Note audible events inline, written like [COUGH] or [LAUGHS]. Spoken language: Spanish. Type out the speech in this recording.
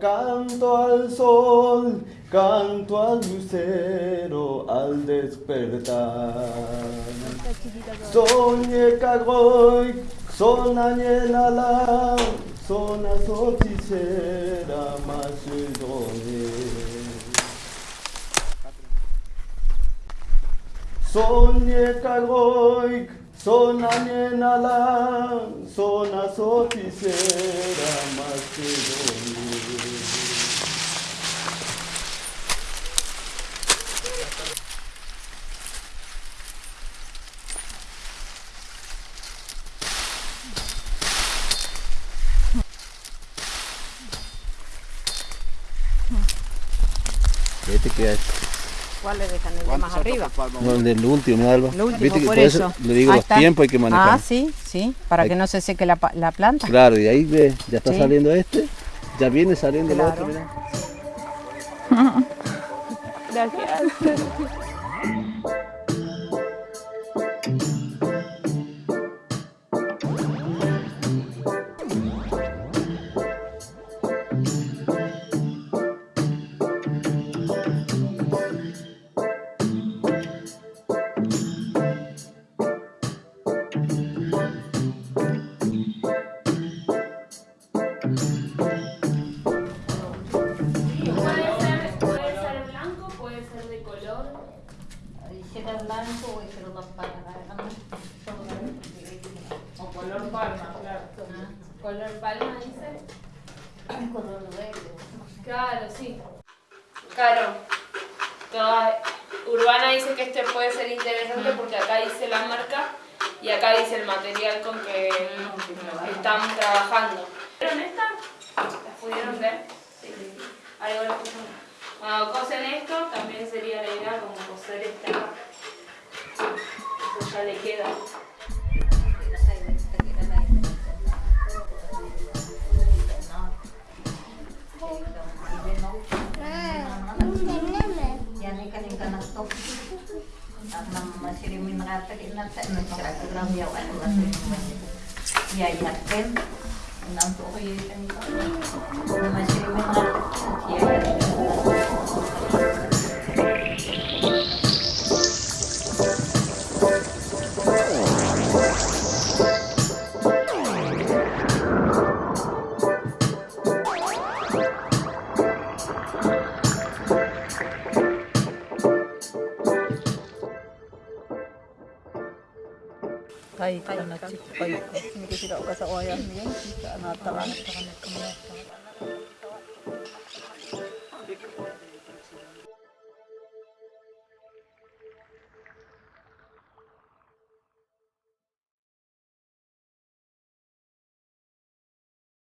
canto al sol, canto al lucero al despertar. Soñé cagoy, sonañé la la, sona soticera más Soñé cagoy, sonañé la la, sona soticera más Este que es. ¿Cuál le dejan? ¿El de más arriba? No, el del último, ¿no, Alba? El último, Viste que por por eso eso. le digo, los tiempos hay que manejar. Ah, sí, sí, para Hay- que no se seque la, la planta. Claro, y ahí ve, ya está Sí. saliendo este, ya viene saliendo el Claro. otro, mirá. [LAUGHS] Gracias. Hiciera blanco o hiciera dos palmas. O color palma, claro. Color palma dice. Color verde. Claro, sí. Claro. Toda Urbana dice que este puede ser interesante porque acá dice la marca y acá dice el material con que están trabajando. ¿Vieron esta? ¿Las pudieron ver? Sí. Algo lo. Cuando cosen esto, también sería la idea como coser esta. Eso ya le queda. To. At Baik, baik, baik, baik, baik, baik, baik, baik, baik, baik, baik, baik, baik, baik, baik,